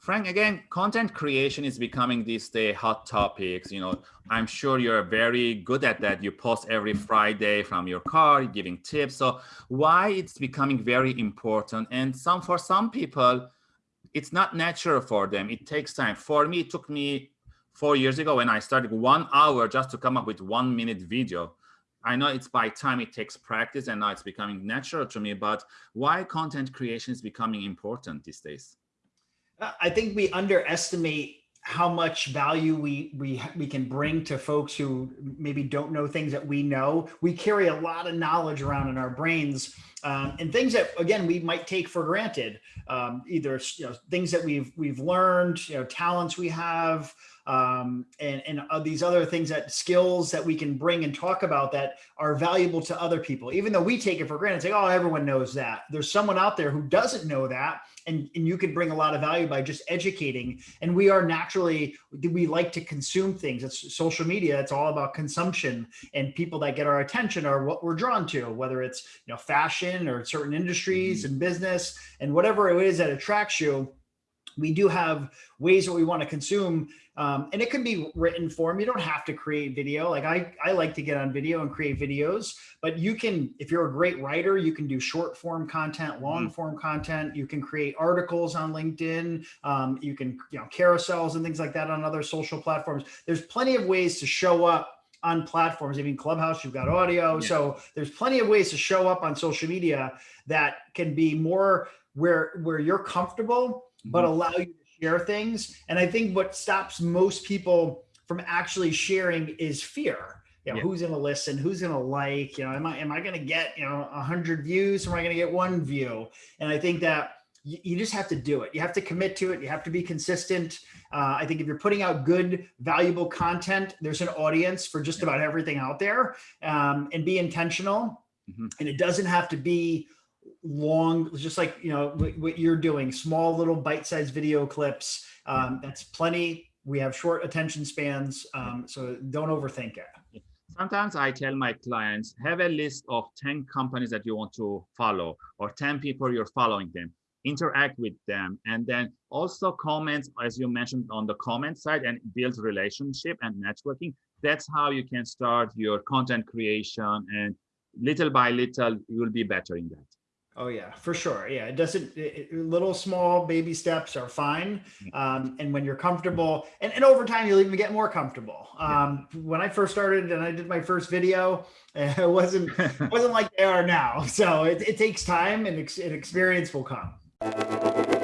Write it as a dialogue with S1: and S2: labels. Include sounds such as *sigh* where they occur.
S1: Frank, again, content creation is becoming these day hot topics. You know, I'm sure you're very good at that. You post every Friday from your car, giving tips. So why it's becoming very important? And some for some people, it's not natural for them. It takes time. For me, it took me four years ago when I started one hour just to come up with one minute video. I know it's by time it takes practice and now it's becoming natural to me, but why content creation is becoming important these days?
S2: I think we underestimate how much value we we we can bring to folks who maybe don't know things that we know. We carry a lot of knowledge around in our brains um, and things that again we might take for granted. Um, either you know, things that we've we've learned, you know, talents we have, um, and, and uh, these other things that skills that we can bring and talk about that are valuable to other people, even though we take it for granted, say, oh, everyone knows that. There's someone out there who doesn't know that. And, and you can bring a lot of value by just educating. And we are naturally, we like to consume things. It's social media. It's all about consumption and people that get our attention are what we're drawn to, whether it's, you know, fashion or certain industries mm -hmm. and business and whatever it is that attracts you we do have ways that we want to consume um, and it can be written form. You don't have to create video. Like I, I like to get on video and create videos, but you can, if you're a great writer, you can do short form content, long mm. form content. You can create articles on LinkedIn. Um, you can, you know, carousels and things like that on other social platforms. There's plenty of ways to show up on platforms. I mean, Clubhouse, you've got audio. Yeah. So there's plenty of ways to show up on social media that can be more where, where you're comfortable but mm-hmm. allow you to share things. And I think what stops most people from actually sharing is fear. You know, yeah. who's going to listen? Who's going to like? You know, am I am I going to get you know a hundred views? Or am I going to get one view? And I think that you, you, just have to do it. You have to commit to it. You have to be consistent. Uh, I think if you're putting out good, valuable content, there's an audience for just about everything out there. Um, and be intentional. Mm -hmm. And it doesn't have to be long, just like, you know, what you're doing, small little bite-sized video clips. Um, that's plenty. We have short attention spans, um, so don't overthink it.
S1: Sometimes I tell my clients, have a list of 10 companies that you want to follow or 10 people you're following them, interact with them, and then also comment, as you mentioned on the comment side and build relationship and networking. That's how you can start your content creation and little by little, you will be better in that.
S2: Oh yeah, for sure. Yeah, it doesn't. It, little small baby steps are fine, um, and when you're comfortable, and, and over time you'll even get more comfortable. Um, yeah. When I first started and I did my first video, *laughs* it wasn't wasn't like they are now. So it, it takes time, and, ex and experience will come.